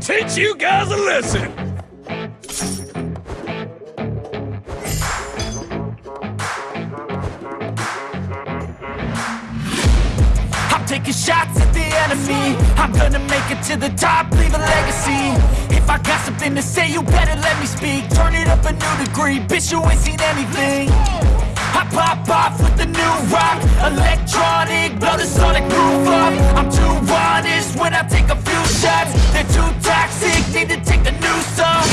teach you guys a lesson! I'm taking shots at the enemy. I'm gonna make it to the top, leave a legacy. If I got something to say, you better let me speak. Turn it up a new degree, bitch you ain't seen anything I pop off with the new rock. Electronic, blow the sonic groove up. I'm too honest when I take a few shots. They're too toxic, need to take a new song.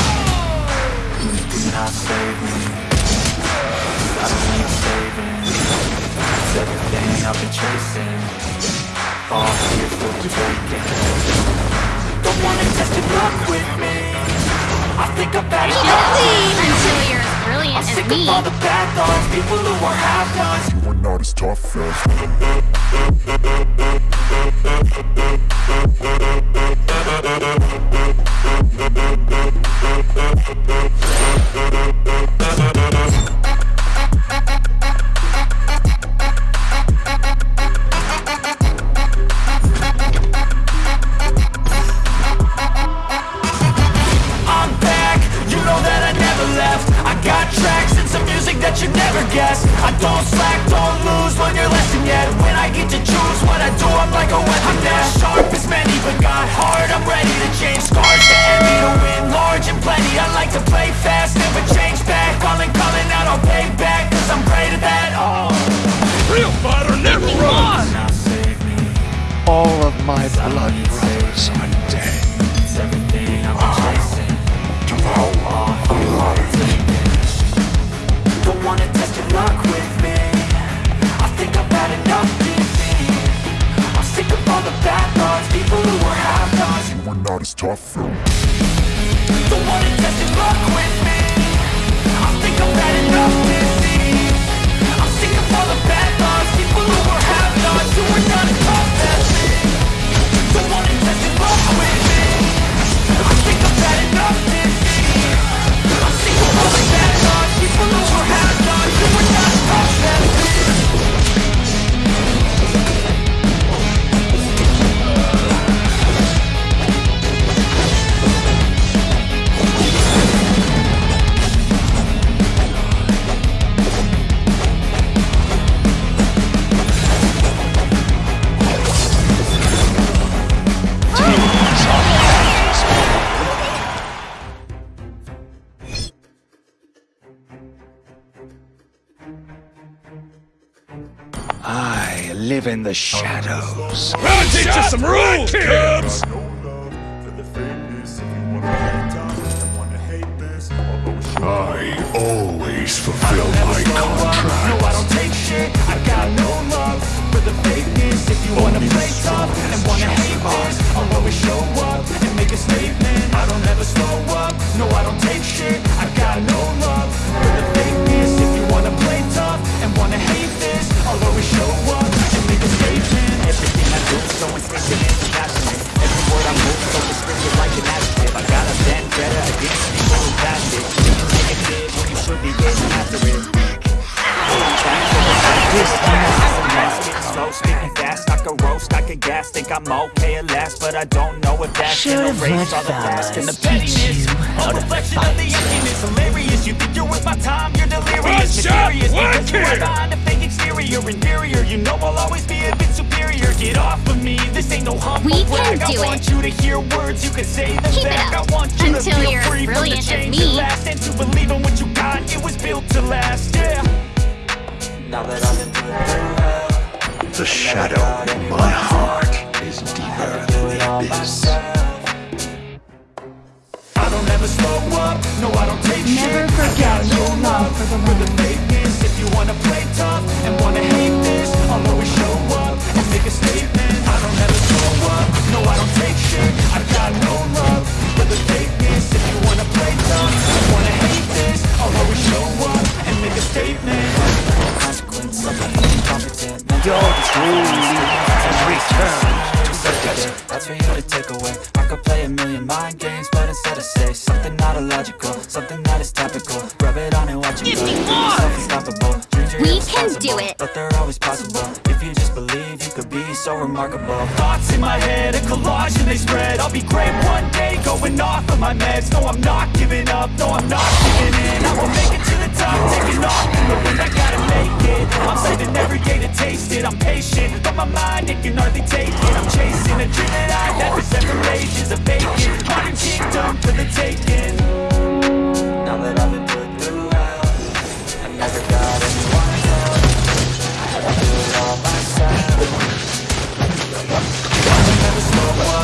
You cannot save me I don't need saving It's everything I've been chasing All here for the taking Don't wanna test your luck with me I think I've had enough Until you're as brilliant sick me. of all the bad thoughts People who are half-nots You are not as tough as I'm not as tough as Don't wanna test your luck with me. I think I've had enough defeat I'm sick of all the bad thoughts. People who are half-nots Who are not as tough as me. Don't wanna test your luck with me live in the shadows. I'll teach you some rules, Cubs! I always fulfill my contract. No, I don't take shit. I got no love for the fakeness. If you wanna play tough and wanna hate this, I'll always show up and make a statement. I don't ever slow up. No, I don't take shit. I got no love for the fakeness. If you wanna play tough and wanna hate this, I'll always show up I do is so instinctive and passionate. Every word I move so descriptive like an adjective. I got a vendetta against people who passed it. You can take a kid when you should be getting after it. Slow, speaking fast, I can roast, I can gas Think I'm okay at last, but I don't know if that's gonna Should've erase let all the past And the fellas teach pettiness, a reflection of the emptiness Hilarious, you think you're worth my time, you're delirious One shot, Mysterious, one because you are behind a fake exterior Inferior, you know I'll always be a bit superior Get off of me, this ain't no humble We can do I want it. you to hear words, you can say them Keep it back up. I want you to Until feel you're free from the brilliant as change me. at last And to believe in what you got, it was built to last, yeah now that I've been through hell The shadow in my heart is deeper than the abyss. I don't ever slow up, no I don't take Never shit forget I got no your love love for the for taste it I'm patient, but my mind, it can hardly take it. I'm chasing a dream that I've had for several ages A vacant, modern kingdom for the taking. Now that I've been put through hell I never got anyone help. I do it all myself I I I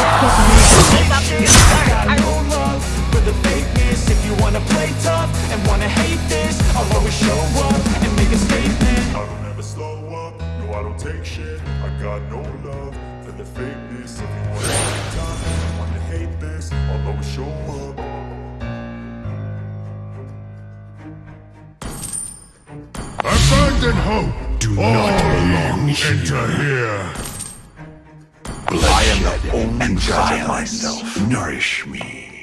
I I I take shit I got no love for the fakeness If you wanna hate tough, wanna hate this I'll always show up and make a statement. Abandon hope! Do not belong enter here! I am the only and violence nourish me.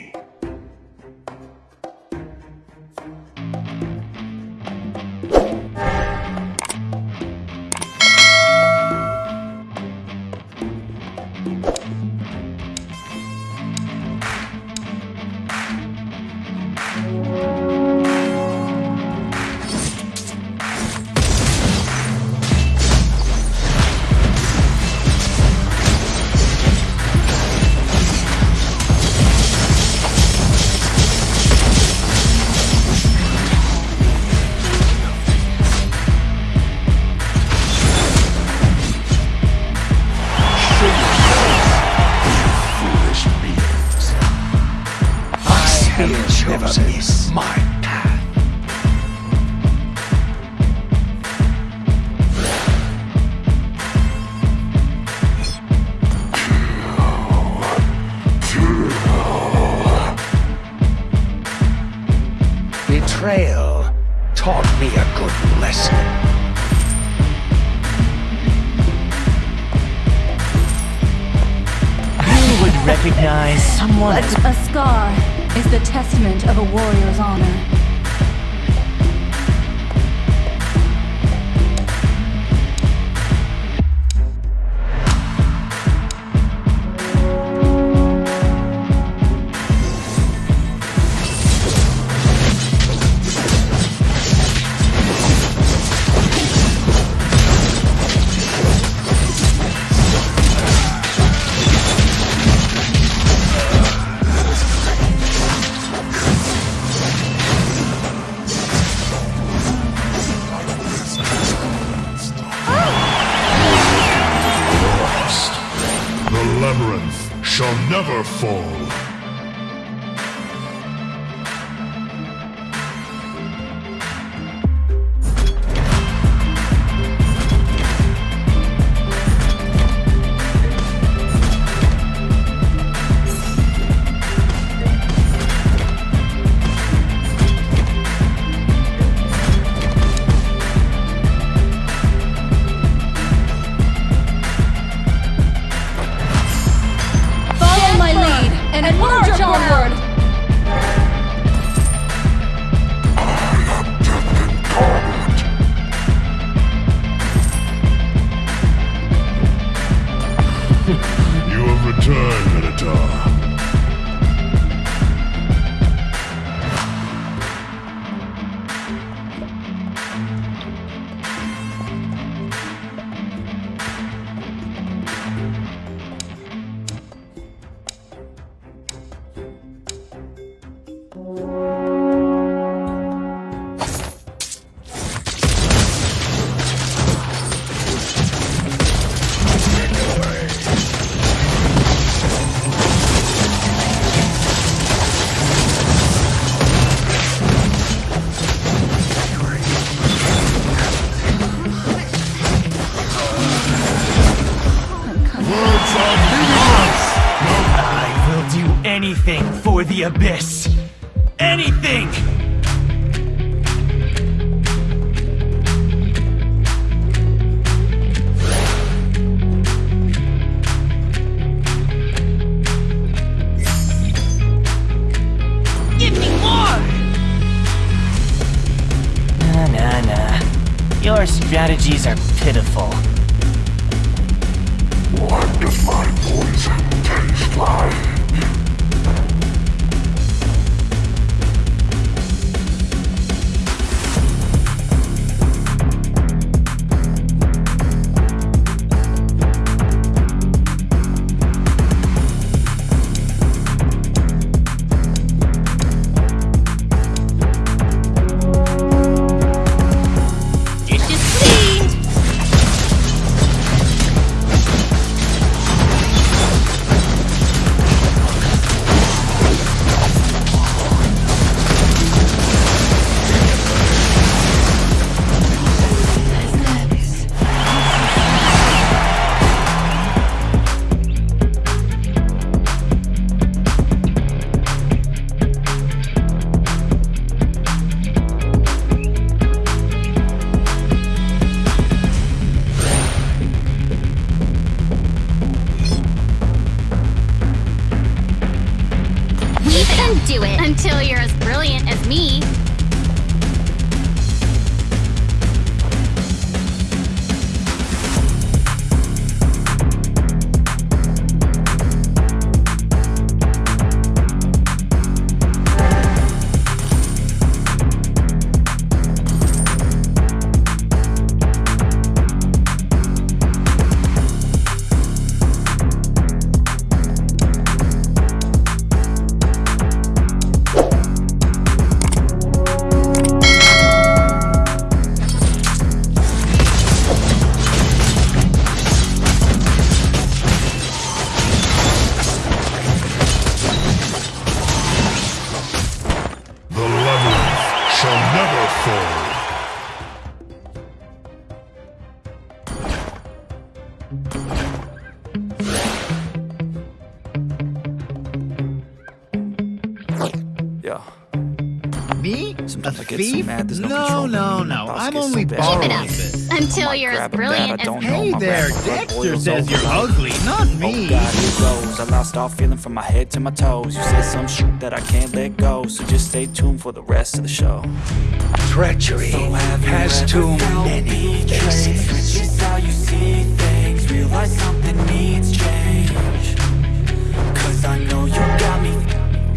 Have chosen strategies are pitiful. What does my poison taste like? only borrowing this. Until oh you're as brilliant as... Hey there, Dexter says you're ugly, not oh, me. Oh God, here goes. I lost all feeling from my head to my toes. You said some shit that I can't let go, so just stay tuned for the rest of the show. Treachery so has too many faces. It's how you see things. Realize something needs change. Cause I know you got me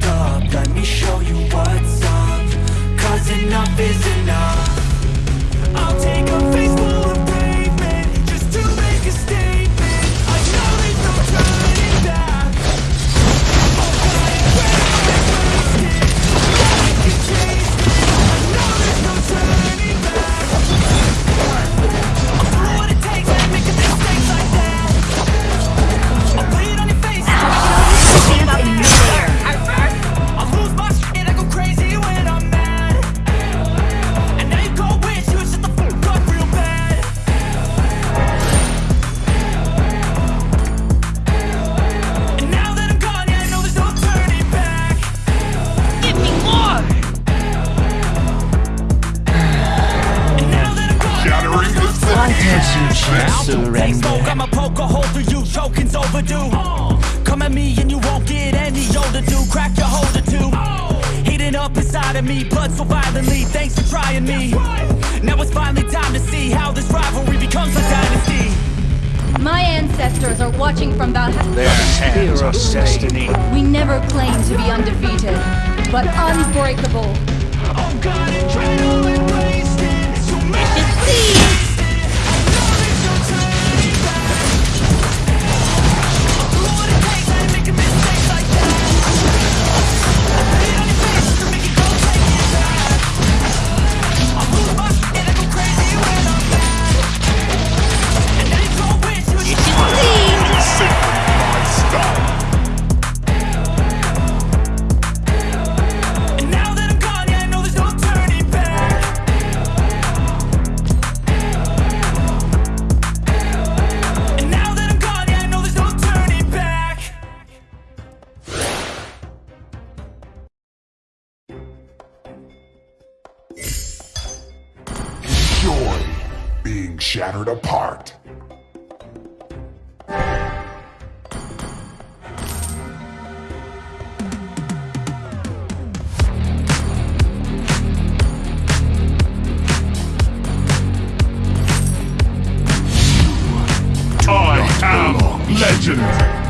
up. Let me show you what's up. Cause enough is enough. I'll take a Facebook me Now it's finally time to see how this rivalry becomes a dynasty my ancestors are watching from Valhalla. Their hands of destiny. We never claim to be undefeated, but unbreakable. Oh God, legend.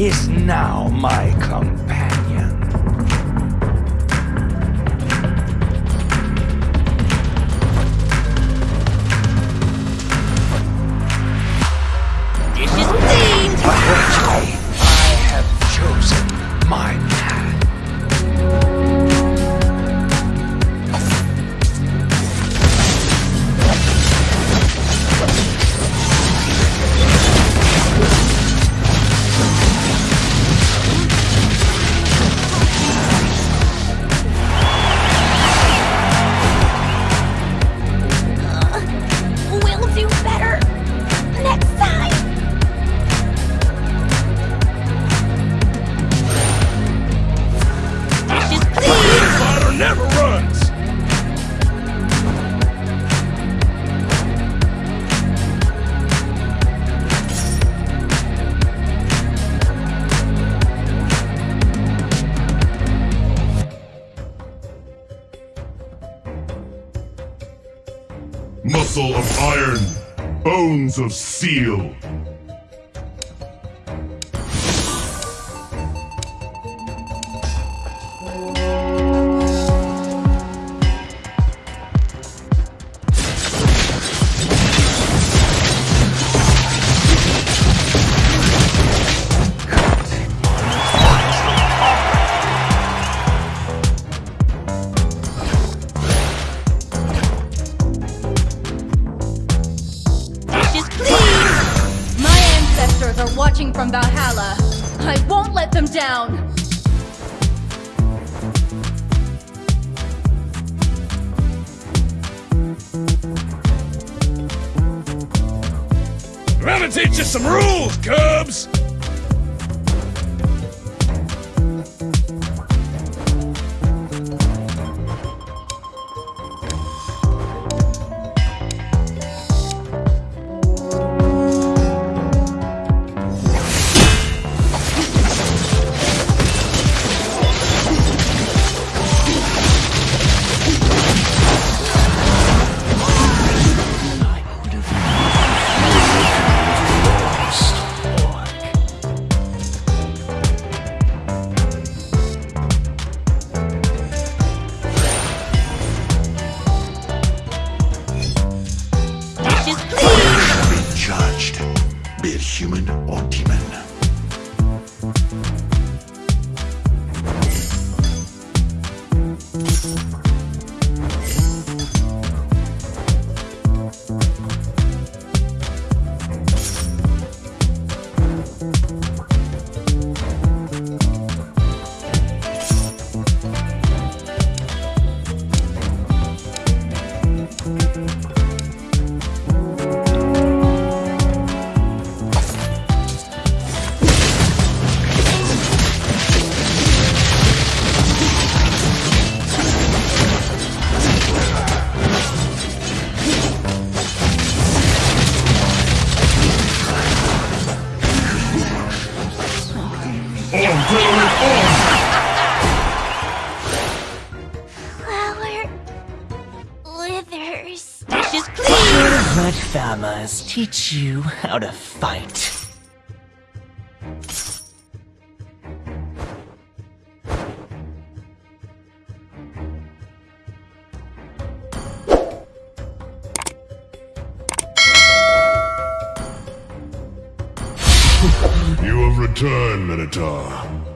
is now my companion. Of Steel. to some rules, Cubs! Teach you how to fight. You have returned, Minotaur.